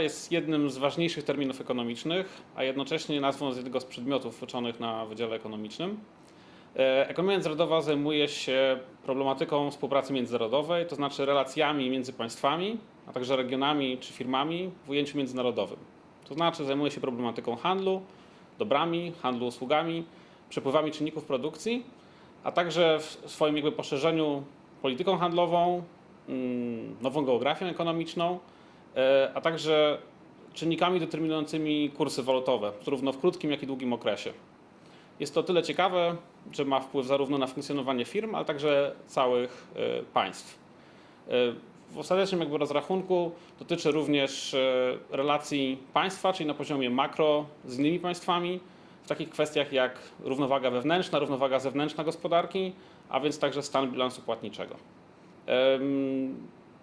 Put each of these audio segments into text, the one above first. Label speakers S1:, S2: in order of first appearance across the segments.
S1: jest jednym z ważniejszych terminów ekonomicznych, a jednocześnie nazwą z jednego z przedmiotów uczonych na Wydziale Ekonomicznym. E, Ekonomia międzynarodowa zajmuje się problematyką współpracy międzynarodowej, to znaczy relacjami między państwami, a także regionami czy firmami w ujęciu międzynarodowym. To znaczy zajmuje się problematyką handlu, dobrami, handlu usługami, przepływami czynników produkcji, a także w swoim jakby poszerzeniu polityką handlową, mm, nową geografią ekonomiczną, a także czynnikami determinującymi kursy walutowe, zarówno w krótkim, jak i długim okresie. Jest to tyle ciekawe, że ma wpływ zarówno na funkcjonowanie firm, ale także całych e, państw. E, W ostatecznym jakby rozrachunku dotyczy również e, relacji państwa, czyli na poziomie makro z innymi państwami, w takich kwestiach jak równowaga wewnętrzna, równowaga zewnętrzna gospodarki, a więc także stan bilansu płatniczego.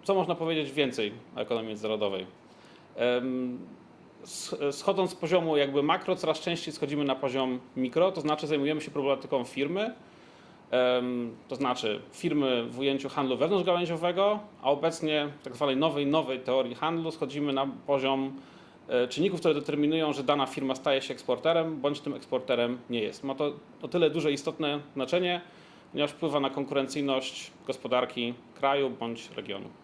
S1: Co można powiedzieć więcej o ekonomii międzynarodowej? Schodząc z poziomu jakby makro, coraz częściej schodzimy na poziom mikro, to znaczy zajmujemy się problematyką firmy, to znaczy firmy w ujęciu handlu wewnątrzgałęziowego, a obecnie w tak zwanej nowej, nowej teorii handlu schodzimy na poziom e, czynników, które determinują, że dana firma staje się eksporterem, bądź tym eksporterem nie jest. Ma to o tyle duże istotne znaczenie, ponieważ wpływa na konkurencyjność gospodarki kraju bądź regionu.